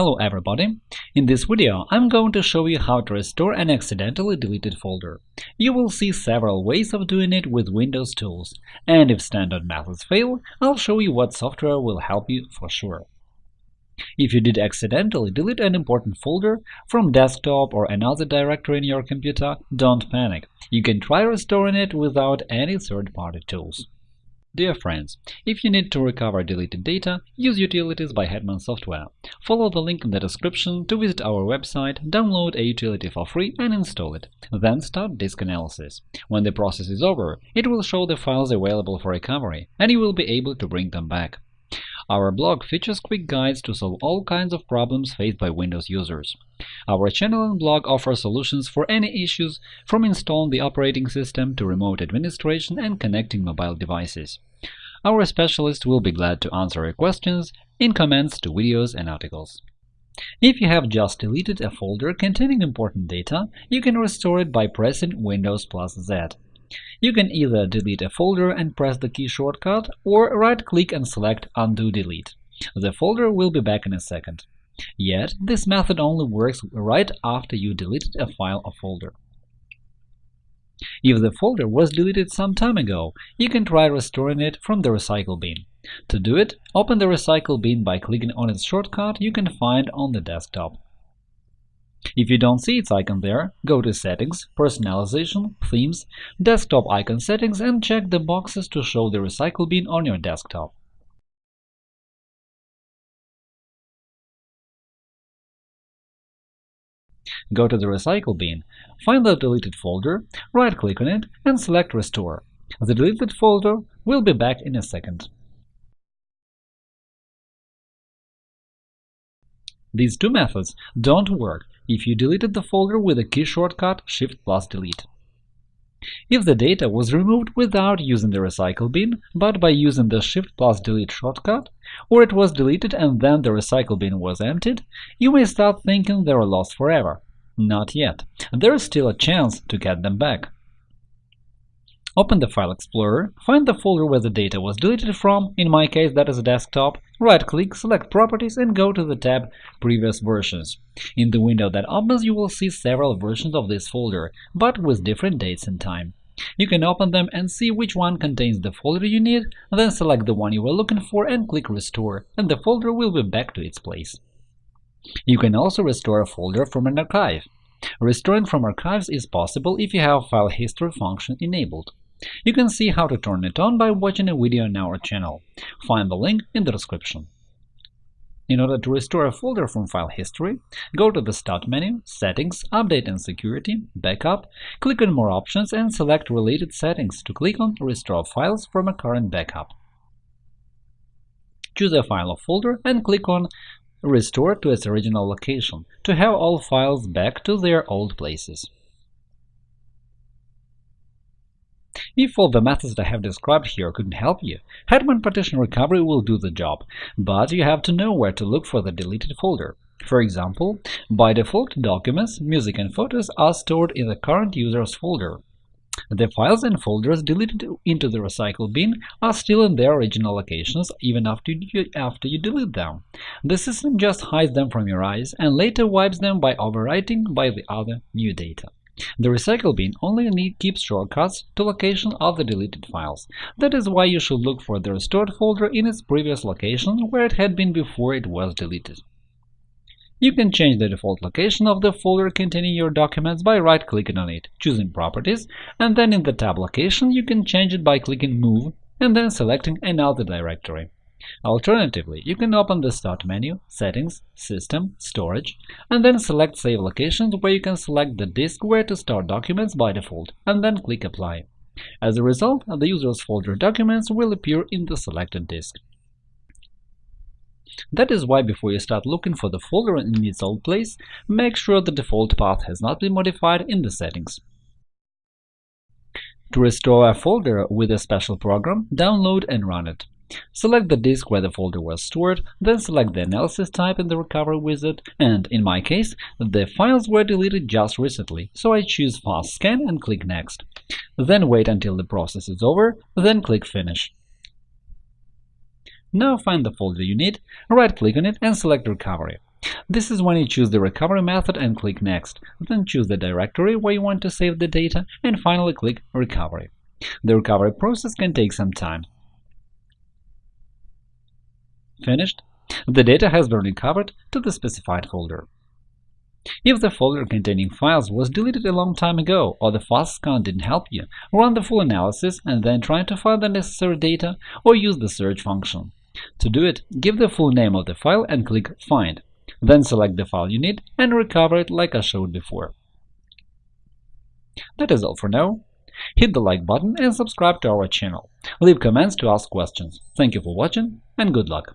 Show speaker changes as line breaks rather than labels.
Hello everybody! In this video I'm going to show you how to restore an accidentally deleted folder. You will see several ways of doing it with Windows tools, and if standard methods fail, I'll show you what software will help you for sure. If you did accidentally delete an important folder from desktop or another directory in your computer, don't panic. You can try restoring it without any third-party tools. Dear friends, if you need to recover deleted data, use Utilities by Hetman Software. Follow the link in the description to visit our website, download a utility for free and install it. Then start disk analysis. When the process is over, it will show the files available for recovery, and you will be able to bring them back. Our blog features quick guides to solve all kinds of problems faced by Windows users. Our channel and blog offer solutions for any issues, from installing the operating system to remote administration and connecting mobile devices. Our specialists will be glad to answer your questions in comments to videos and articles. If you have just deleted a folder containing important data, you can restore it by pressing Windows plus Z. You can either delete a folder and press the key shortcut, or right-click and select Undo Delete. The folder will be back in a second. Yet, this method only works right after you deleted a file or folder. If the folder was deleted some time ago, you can try restoring it from the recycle bin. To do it, open the recycle bin by clicking on its shortcut you can find on the desktop. If you don't see its icon there, go to Settings, Personalization, Themes, Desktop icon settings and check the boxes to show the recycle bin on your desktop. Go to the recycle bin, find the deleted folder, right-click on it, and select Restore. The deleted folder will be back in a second. These two methods don't work if you deleted the folder with the key shortcut Shift plus Delete. If the data was removed without using the recycle bin, but by using the Shift plus Delete shortcut, or it was deleted and then the recycle bin was emptied, you may start thinking they are lost forever. Not yet. There is still a chance to get them back. Open the File Explorer, find the folder where the data was deleted from, in my case that is a desktop, right-click, select Properties and go to the tab Previous versions. In the window that opens you will see several versions of this folder, but with different dates and time. You can open them and see which one contains the folder you need, then select the one you were looking for and click Restore, and the folder will be back to its place. You can also restore a folder from an archive. Restoring from archives is possible if you have File History function enabled. You can see how to turn it on by watching a video on our channel. Find the link in the description. In order to restore a folder from file history, go to the Start menu, Settings, Update and Security, Backup, click on More options and select Related settings to click on Restore files from a current backup. Choose a file or folder and click on Restore to its original location to have all files back to their old places. If all the methods I have described here couldn't help you, Hetman Partition Recovery will do the job, but you have to know where to look for the deleted folder. For example, by default, documents, music and photos are stored in the current user's folder. The files and folders deleted into the recycle bin are still in their original locations even after you, after you delete them. The system just hides them from your eyes and later wipes them by overwriting by the other new data. The recycle bin only need keeps shortcuts to location of the deleted files. That is why you should look for the restored folder in its previous location where it had been before it was deleted. You can change the default location of the folder containing your documents by right-clicking on it, choosing Properties, and then in the tab Location you can change it by clicking Move and then selecting another directory. Alternatively, you can open the Start menu, Settings, System, Storage, and then select Save Locations where you can select the disk where to store documents by default, and then click Apply. As a result, the user's folder documents will appear in the selected disk. That is why before you start looking for the folder in its old place, make sure the default path has not been modified in the settings. To restore a folder with a special program, download and run it. Select the disk where the folder was stored, then select the analysis type in the recovery wizard, and, in my case, the files were deleted just recently, so I choose Fast Scan and click Next. Then wait until the process is over, then click Finish. Now find the folder you need, right-click on it and select Recovery. This is when you choose the recovery method and click Next, then choose the directory where you want to save the data, and finally click Recovery. The recovery process can take some time. Finished? The data has been recovered to the specified folder. If the folder containing files was deleted a long time ago or the FastScan didn't help you, run the full analysis and then try to find the necessary data or use the search function. To do it, give the full name of the file and click Find. Then select the file you need and recover it like I showed before. That is all for now. Hit the like button and subscribe to our channel. Leave comments to ask questions. Thank you for watching and good luck!